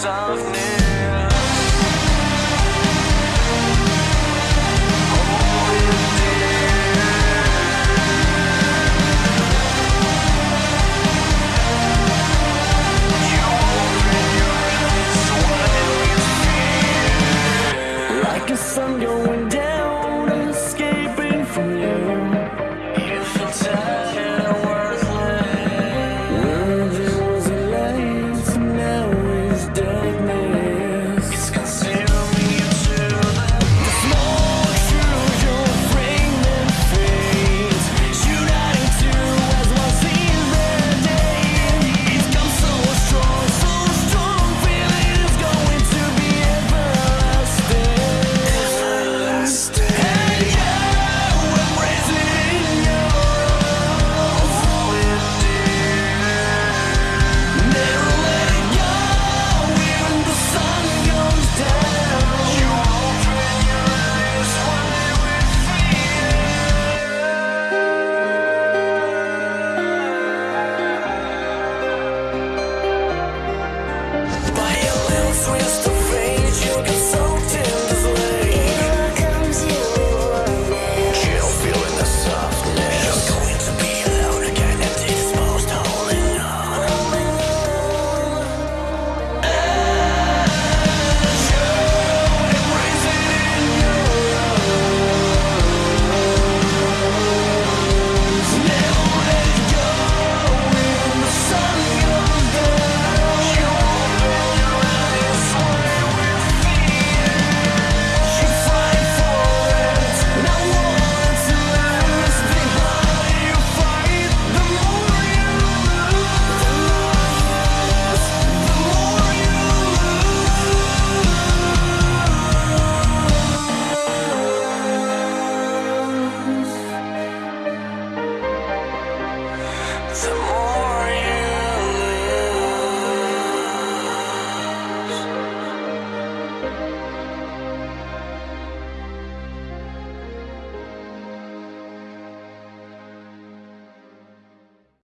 softness. some more.